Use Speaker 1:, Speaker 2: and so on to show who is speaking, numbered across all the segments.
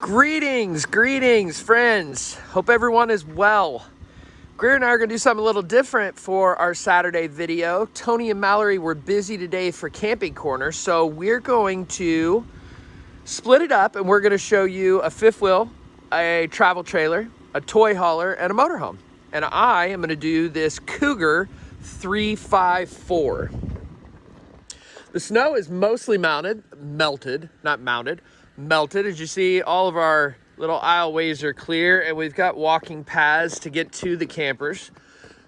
Speaker 1: Greetings, greetings, friends. Hope everyone is well. Greer and I are going to do something a little different for our Saturday video. Tony and Mallory were busy today for Camping Corner, so we're going to split it up and we're going to show you a fifth wheel, a travel trailer, a toy hauler, and a motorhome. And I am going to do this Cougar 354. The snow is mostly mounted, melted, not mounted, melted. As you see, all of our little aisleways are clear and we've got walking paths to get to the campers.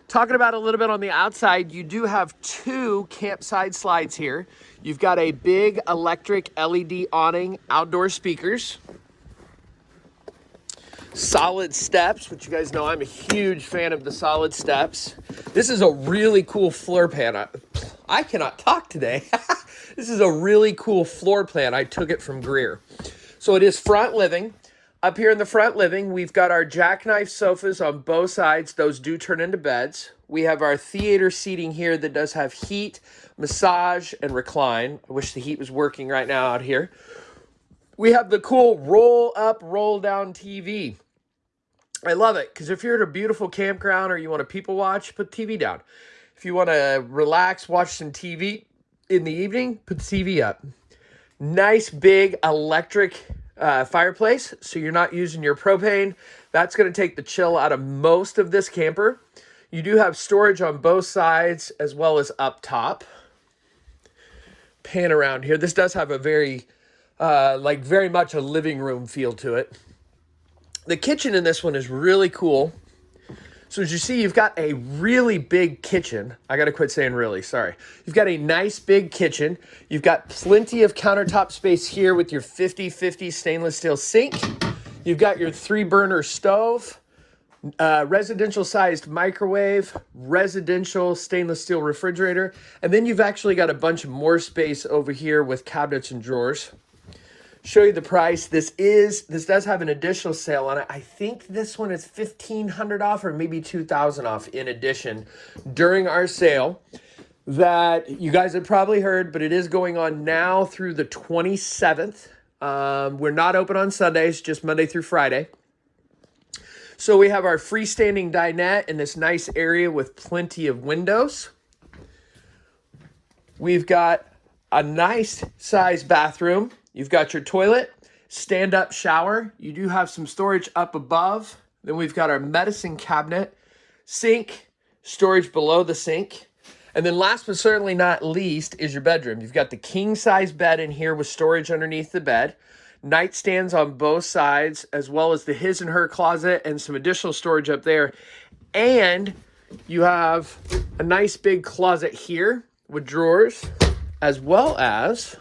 Speaker 1: Talking about a little bit on the outside, you do have two campsite slides here. You've got a big electric LED awning, outdoor speakers, solid steps, which you guys know I'm a huge fan of the solid steps. This is a really cool floor plan. I, I cannot talk today. this is a really cool floor plan. I took it from Greer. So it is front living. Up here in the front living, we've got our jackknife sofas on both sides. Those do turn into beds. We have our theater seating here that does have heat, massage, and recline. I wish the heat was working right now out here. We have the cool roll up, roll down TV. I love it because if you're at a beautiful campground or you want to people watch, put TV down. If you want to relax, watch some TV in the evening, put the TV up. Nice big electric uh, fireplace, so you're not using your propane. That's going to take the chill out of most of this camper. You do have storage on both sides as well as up top. Pan around here. This does have a very, uh, like very much a living room feel to it. The kitchen in this one is really cool. So as you see, you've got a really big kitchen. I got to quit saying really, sorry. You've got a nice big kitchen. You've got plenty of countertop space here with your 50-50 stainless steel sink. You've got your three burner stove, uh, residential sized microwave, residential stainless steel refrigerator, and then you've actually got a bunch more space over here with cabinets and drawers show you the price. This is, this does have an additional sale on it. I think this one is 1500 off or maybe 2000 off in addition during our sale that you guys have probably heard, but it is going on now through the 27th. Um, we're not open on Sundays, just Monday through Friday. So we have our freestanding dinette in this nice area with plenty of windows. We've got a nice size bathroom You've got your toilet, stand-up shower. You do have some storage up above. Then we've got our medicine cabinet, sink, storage below the sink. And then last but certainly not least is your bedroom. You've got the king size bed in here with storage underneath the bed, nightstands on both sides, as well as the his and her closet and some additional storage up there. And you have a nice big closet here with drawers, as well as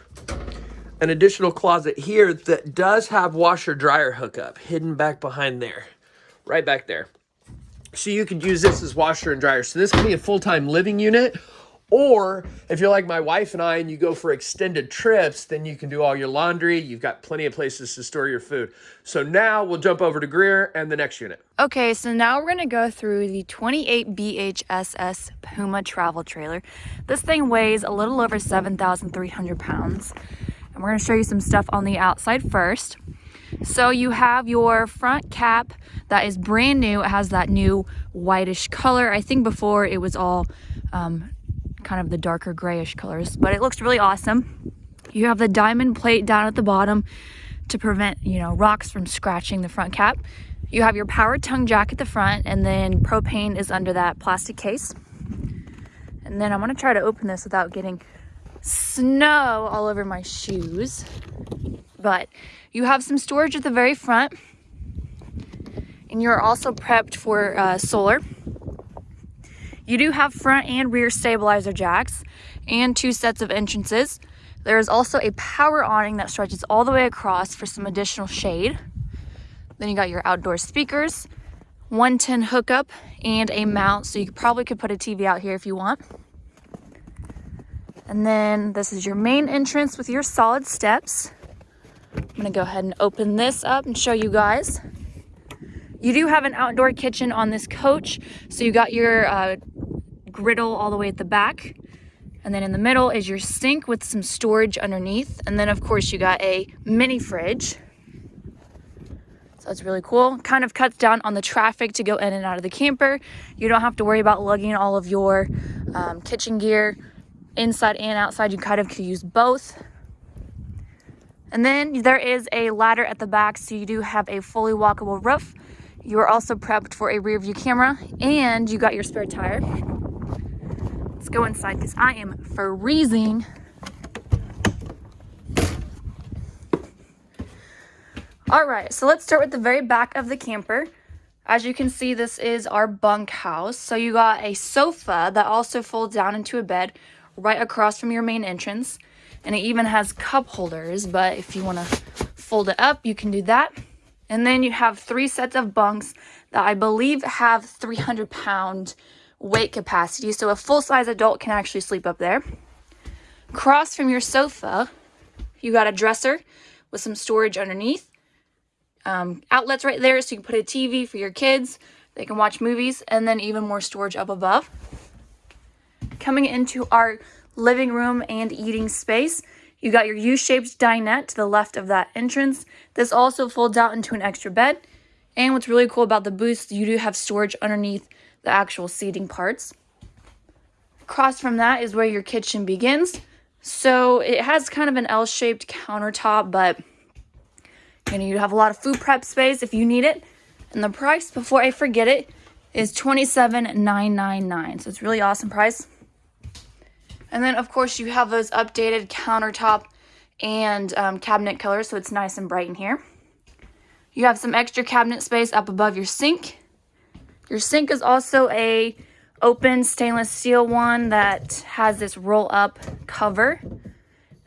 Speaker 1: an additional closet here that does have washer dryer hookup hidden back behind there, right back there. So you could use this as washer and dryer. So this can be a full-time living unit or if you're like my wife and I and you go for extended trips, then you can do all your laundry. You've got plenty of places to store your food. So now we'll jump over to Greer and the next unit.
Speaker 2: Okay, so now we're gonna go through the 28 BHSS Puma travel trailer. This thing weighs a little over 7,300 pounds. And we're gonna show you some stuff on the outside first. So you have your front cap that is brand new. It has that new whitish color. I think before it was all um, kind of the darker grayish colors, but it looks really awesome. You have the diamond plate down at the bottom to prevent, you know, rocks from scratching the front cap. You have your power tongue jack at the front and then propane is under that plastic case. And then I'm gonna try to open this without getting snow all over my shoes. But you have some storage at the very front. And you're also prepped for uh, solar. You do have front and rear stabilizer jacks and two sets of entrances. There is also a power awning that stretches all the way across for some additional shade. Then you got your outdoor speakers, 110 hookup, and a mount. So you probably could put a TV out here if you want. And then this is your main entrance with your solid steps. I'm gonna go ahead and open this up and show you guys. You do have an outdoor kitchen on this coach. So you got your uh, griddle all the way at the back. And then in the middle is your sink with some storage underneath. And then of course you got a mini fridge. So it's really cool. Kind of cuts down on the traffic to go in and out of the camper. You don't have to worry about lugging all of your um, kitchen gear inside and outside. You kind of can use both. And then there is a ladder at the back, so you do have a fully walkable roof. You are also prepped for a rear view camera and you got your spare tire. Let's go inside because I am freezing. All right, so let's start with the very back of the camper. As you can see, this is our bunk house. So you got a sofa that also folds down into a bed right across from your main entrance. And it even has cup holders, but if you wanna fold it up, you can do that. And then you have three sets of bunks that I believe have 300 pound weight capacity. So a full-size adult can actually sleep up there. Across from your sofa, you got a dresser with some storage underneath um, outlets right there so you can put a TV for your kids. They can watch movies and then even more storage up above. Coming into our living room and eating space, you got your U-shaped dinette to the left of that entrance. This also folds out into an extra bed. And what's really cool about the booth, you do have storage underneath the actual seating parts. Across from that is where your kitchen begins. So it has kind of an L-shaped countertop, but you know, you have a lot of food prep space if you need it. And the price, before I forget it, is $27,999. So it's really awesome price. And then, of course, you have those updated countertop and um, cabinet colors, so it's nice and bright in here. You have some extra cabinet space up above your sink. Your sink is also a open stainless steel one that has this roll up cover.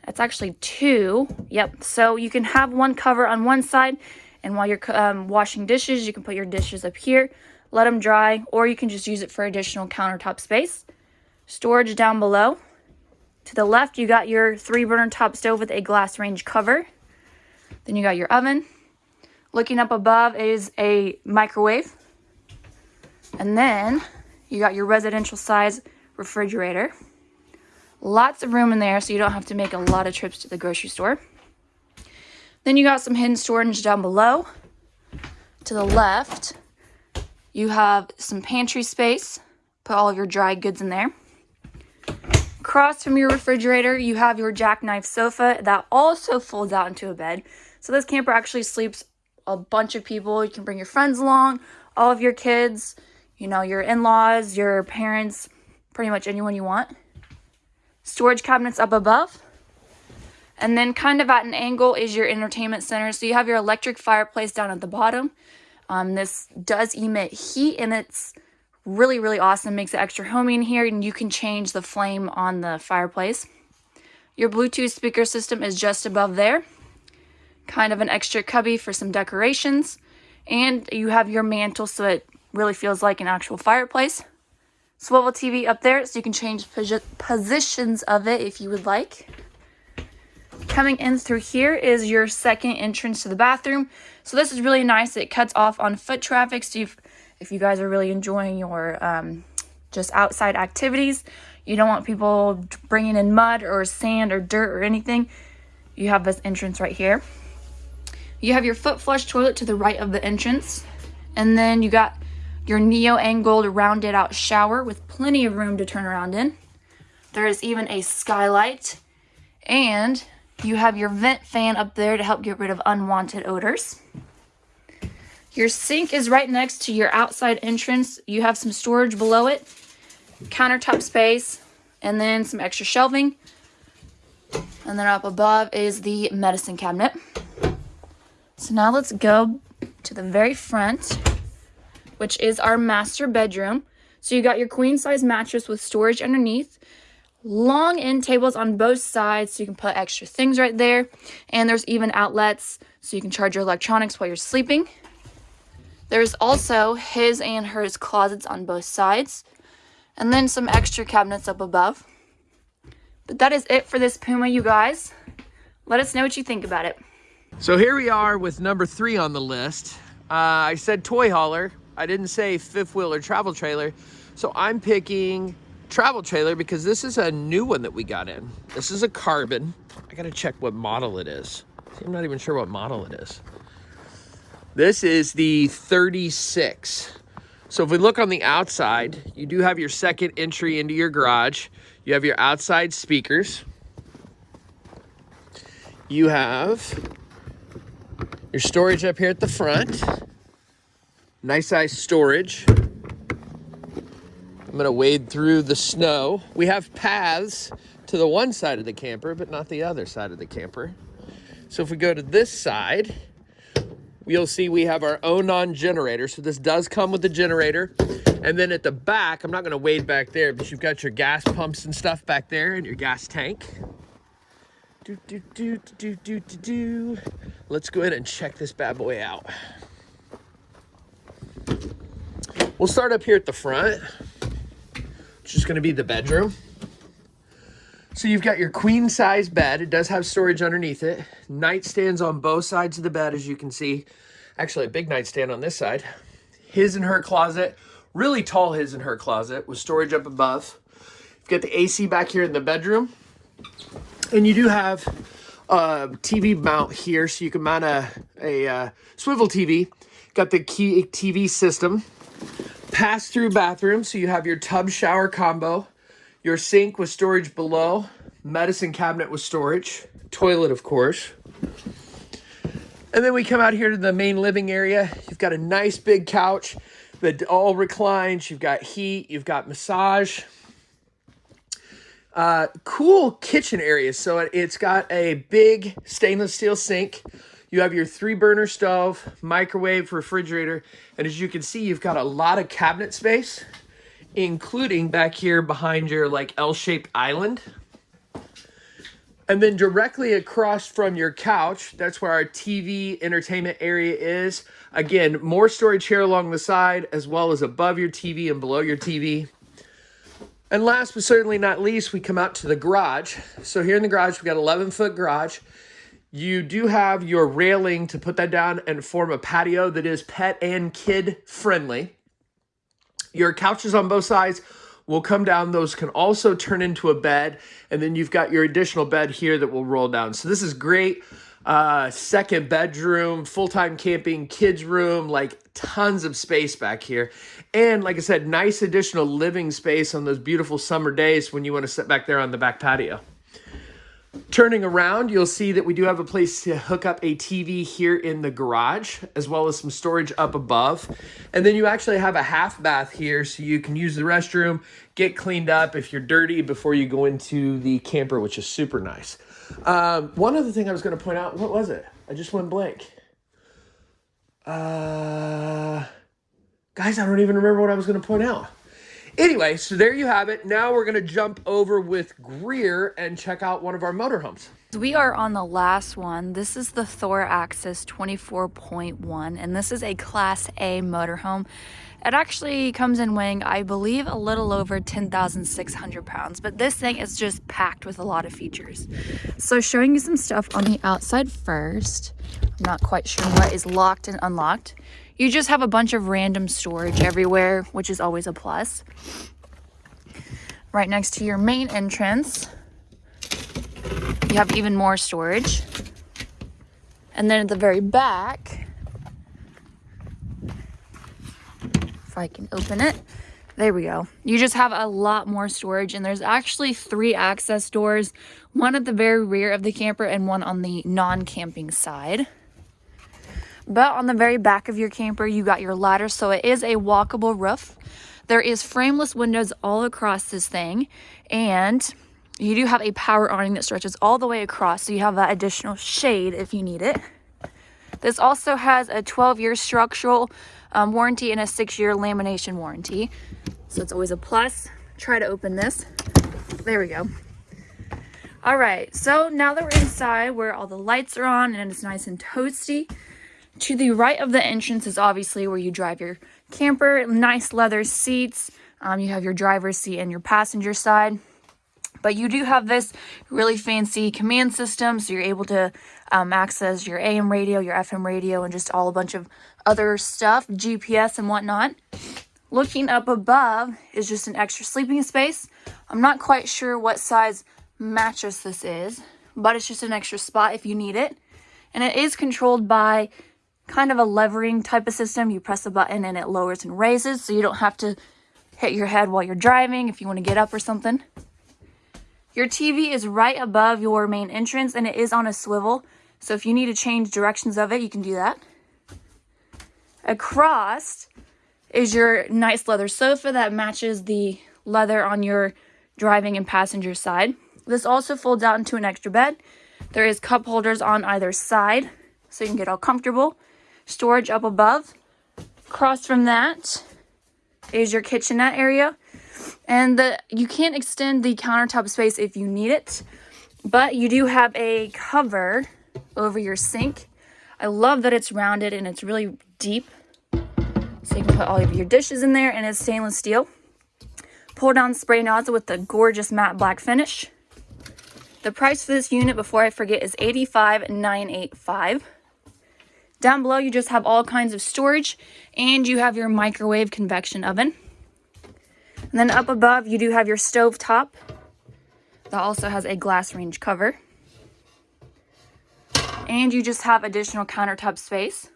Speaker 2: That's actually two. Yep. So you can have one cover on one side. And while you're um, washing dishes, you can put your dishes up here, let them dry, or you can just use it for additional countertop space. Storage down below. To the left, you got your three burner top stove with a glass range cover. Then you got your oven. Looking up above is a microwave. And then you got your residential size refrigerator. Lots of room in there so you don't have to make a lot of trips to the grocery store. Then you got some hidden storage down below. To the left, you have some pantry space. Put all of your dry goods in there. Across from your refrigerator, you have your jackknife sofa that also folds out into a bed. So this camper actually sleeps a bunch of people. You can bring your friends along, all of your kids, you know, your in-laws, your parents, pretty much anyone you want storage cabinets up above. And then kind of at an angle is your entertainment center. So you have your electric fireplace down at the bottom. Um, this does emit heat and it's really, really awesome. Makes it extra homey in here and you can change the flame on the fireplace. Your Bluetooth speaker system is just above there. Kind of an extra cubby for some decorations. And you have your mantle so it really feels like an actual fireplace swivel TV up there so you can change positions of it if you would like. Coming in through here is your second entrance to the bathroom. So this is really nice. It cuts off on foot traffic. So if, if you guys are really enjoying your um, just outside activities, you don't want people bringing in mud or sand or dirt or anything, you have this entrance right here. You have your foot flush toilet to the right of the entrance. And then you got your neo-angled rounded out shower with plenty of room to turn around in. There is even a skylight and you have your vent fan up there to help get rid of unwanted odors. Your sink is right next to your outside entrance. You have some storage below it, countertop space, and then some extra shelving. And then up above is the medicine cabinet. So now let's go to the very front which is our master bedroom. So you got your queen size mattress with storage underneath, long end tables on both sides so you can put extra things right there. And there's even outlets so you can charge your electronics while you're sleeping. There's also his and hers closets on both sides. And then some extra cabinets up above. But that is it for this Puma, you guys. Let us know what you think about it.
Speaker 1: So here we are with number three on the list. Uh, I said toy hauler. I didn't say fifth wheel or travel trailer. So I'm picking travel trailer because this is a new one that we got in. This is a carbon. I gotta check what model it is. I'm not even sure what model it is. This is the 36. So if we look on the outside, you do have your second entry into your garage. You have your outside speakers. You have your storage up here at the front. Nice size storage. I'm gonna wade through the snow. We have paths to the one side of the camper, but not the other side of the camper. So if we go to this side, you'll see we have our Onan generator. So this does come with the generator. And then at the back, I'm not gonna wade back there, but you've got your gas pumps and stuff back there and your gas tank. Do, do, do, do, do, do, do. Let's go ahead and check this bad boy out. We'll start up here at the front, which is gonna be the bedroom. So you've got your queen size bed. It does have storage underneath it. Nightstands on both sides of the bed, as you can see. Actually, a big nightstand on this side. His and her closet, really tall his and her closet with storage up above. You've got the AC back here in the bedroom. And you do have a TV mount here, so you can mount a, a uh, swivel TV. Got the key TV system. Pass-through bathroom, so you have your tub shower combo. Your sink with storage below. Medicine cabinet with storage. Toilet, of course. And then we come out here to the main living area. You've got a nice big couch that all reclines. You've got heat. You've got massage. Uh, cool kitchen area. So it, it's got a big stainless steel sink. You have your three burner stove, microwave, refrigerator. And as you can see, you've got a lot of cabinet space, including back here behind your like L-shaped island. And then directly across from your couch, that's where our TV entertainment area is. Again, more storage here along the side, as well as above your TV and below your TV. And last but certainly not least, we come out to the garage. So here in the garage, we've got 11 foot garage. You do have your railing to put that down and form a patio that is pet and kid friendly. Your couches on both sides will come down. Those can also turn into a bed. And then you've got your additional bed here that will roll down. So this is great. Uh, second bedroom, full-time camping, kids room, like tons of space back here. And like I said, nice additional living space on those beautiful summer days when you want to sit back there on the back patio. Turning around, you'll see that we do have a place to hook up a TV here in the garage, as well as some storage up above. And then you actually have a half bath here, so you can use the restroom, get cleaned up if you're dirty before you go into the camper, which is super nice. Um, one other thing I was going to point out, what was it? I just went blank. Uh, guys, I don't even remember what I was going to point out. Anyway, so there you have it. Now we're going to jump over with Greer and check out one of our motorhomes.
Speaker 2: We are on the last one. This is the Thor Axis 24.1, and this is a Class A motorhome. It actually comes in weighing, I believe, a little over 10,600 pounds, but this thing is just packed with a lot of features. So showing you some stuff on the outside first. I'm not quite sure what is locked and unlocked. You just have a bunch of random storage everywhere, which is always a plus. Right next to your main entrance, you have even more storage. And then at the very back, if I can open it, there we go. You just have a lot more storage and there's actually three access doors, one at the very rear of the camper and one on the non-camping side. But on the very back of your camper, you got your ladder, so it is a walkable roof. There is frameless windows all across this thing, and you do have a power awning that stretches all the way across, so you have that additional shade if you need it. This also has a 12-year structural um, warranty and a 6-year lamination warranty, so it's always a plus. Try to open this. There we go. All right, so now that we're inside where all the lights are on and it's nice and toasty, to the right of the entrance is obviously where you drive your camper. Nice leather seats. Um, you have your driver's seat and your passenger side. But you do have this really fancy command system, so you're able to um, access your AM radio, your FM radio, and just all a bunch of other stuff, GPS and whatnot. Looking up above is just an extra sleeping space. I'm not quite sure what size mattress this is, but it's just an extra spot if you need it. And it is controlled by kind of a levering type of system. You press a button and it lowers and raises so you don't have to hit your head while you're driving if you want to get up or something. Your TV is right above your main entrance and it is on a swivel. So if you need to change directions of it, you can do that. Across is your nice leather sofa that matches the leather on your driving and passenger side. This also folds out into an extra bed. There is cup holders on either side so you can get all comfortable. Storage up above. Across from that is your kitchenette area. And the you can't extend the countertop space if you need it, but you do have a cover over your sink. I love that it's rounded and it's really deep. So you can put all of your dishes in there and it's stainless steel. Pull down spray nozzle with the gorgeous matte black finish. The price for this unit, before I forget, is $85,985. Down below, you just have all kinds of storage and you have your microwave convection oven. And then up above, you do have your stove top. That also has a glass range cover. And you just have additional countertop space.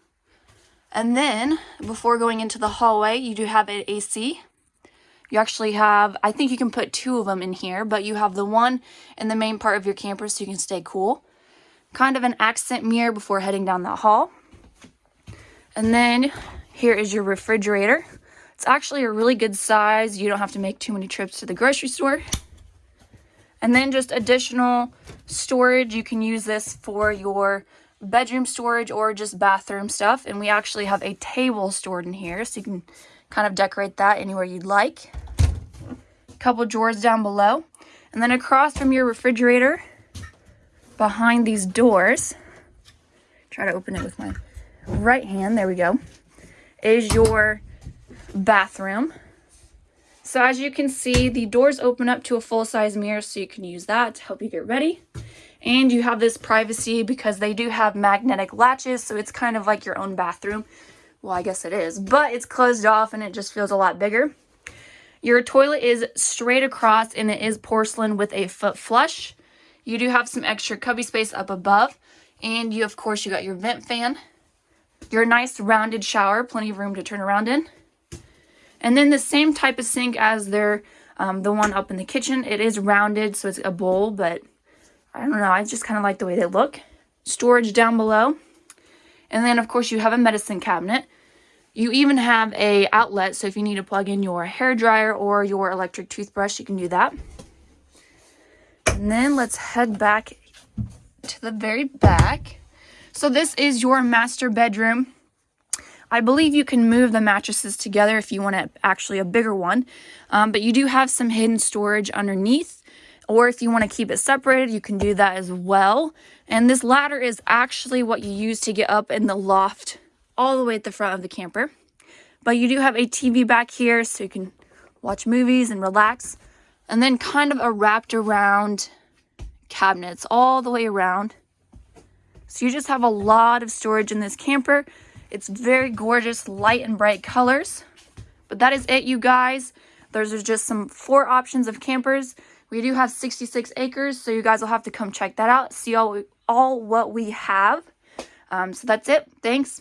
Speaker 2: And then, before going into the hallway, you do have an AC. You actually have, I think you can put two of them in here, but you have the one in the main part of your camper so you can stay cool. Kind of an accent mirror before heading down that hall. And then here is your refrigerator. It's actually a really good size. You don't have to make too many trips to the grocery store. And then just additional storage. You can use this for your bedroom storage or just bathroom stuff. And we actually have a table stored in here. So you can kind of decorate that anywhere you'd like. A couple drawers down below. And then across from your refrigerator, behind these doors, try to open it with my right hand, there we go, is your bathroom. So as you can see, the doors open up to a full-size mirror, so you can use that to help you get ready. And you have this privacy because they do have magnetic latches, so it's kind of like your own bathroom. Well, I guess it is, but it's closed off and it just feels a lot bigger. Your toilet is straight across and it is porcelain with a foot flush. You do have some extra cubby space up above. And you, of course, you got your vent fan. Your nice rounded shower, plenty of room to turn around in. And then the same type of sink as their um, the one up in the kitchen. It is rounded, so it's a bowl, but I don't know. I just kind of like the way they look. Storage down below. And then, of course, you have a medicine cabinet. You even have a outlet, so if you need to plug in your hair dryer or your electric toothbrush, you can do that. And then let's head back to the very back. So this is your master bedroom. I believe you can move the mattresses together if you want a, actually a bigger one, um, but you do have some hidden storage underneath, or if you want to keep it separated, you can do that as well. And this ladder is actually what you use to get up in the loft all the way at the front of the camper. But you do have a TV back here so you can watch movies and relax. And then kind of a wrapped around cabinets all the way around. So you just have a lot of storage in this camper. It's very gorgeous, light and bright colors. But that is it, you guys. Those are just some four options of campers. We do have 66 acres, so you guys will have to come check that out, see all, all what we have. Um, so that's it. Thanks.